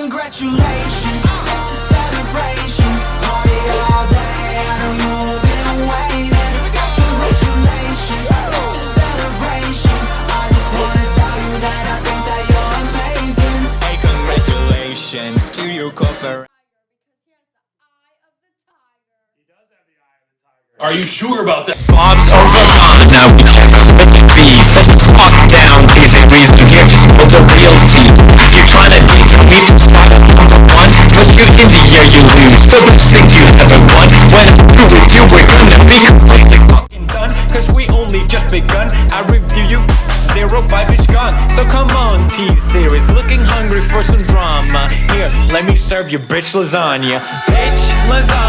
congratulations, it's a celebration. Party all day, I know you've been waiting. Congratulations, it's a celebration. I just wanna tell you that I think that you're amazing. Hey, congratulations to you, corporate. Are you sure about that? Bob's over gone, now we When through with you, we're gonna be completely fucking done. Cause we only just begun, I review you Zero vibe is gone, so come on T-Series Looking hungry for some drama. Here, let me serve you bitch lasagna. Bitch lasagna,